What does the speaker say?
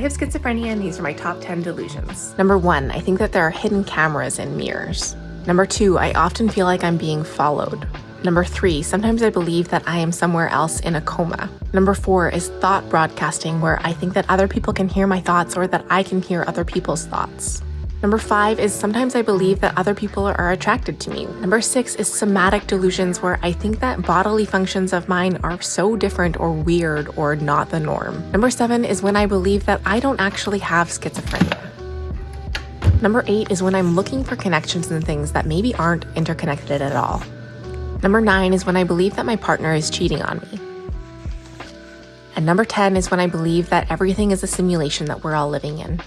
have schizophrenia and these are my top 10 delusions. Number one, I think that there are hidden cameras in mirrors. Number two, I often feel like I'm being followed. Number three, sometimes I believe that I am somewhere else in a coma. Number four is thought broadcasting, where I think that other people can hear my thoughts or that I can hear other people's thoughts. Number five is sometimes I believe that other people are attracted to me. Number six is somatic delusions, where I think that bodily functions of mine are so different or weird or not the norm. Number seven is when I believe that I don't actually have schizophrenia. Number eight is when I'm looking for connections in things that maybe aren't interconnected at all. Number nine is when I believe that my partner is cheating on me. And number 10 is when I believe that everything is a simulation that we're all living in.